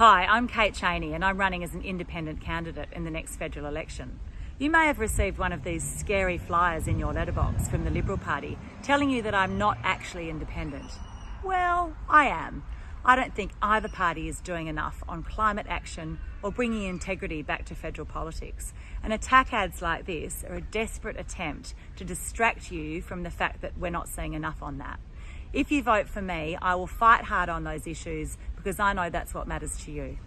Hi, I'm Kate Chaney and I'm running as an independent candidate in the next federal election. You may have received one of these scary flyers in your letterbox from the Liberal Party telling you that I'm not actually independent. Well, I am. I don't think either party is doing enough on climate action or bringing integrity back to federal politics. And attack ads like this are a desperate attempt to distract you from the fact that we're not seeing enough on that. If you vote for me, I will fight hard on those issues because I know that's what matters to you.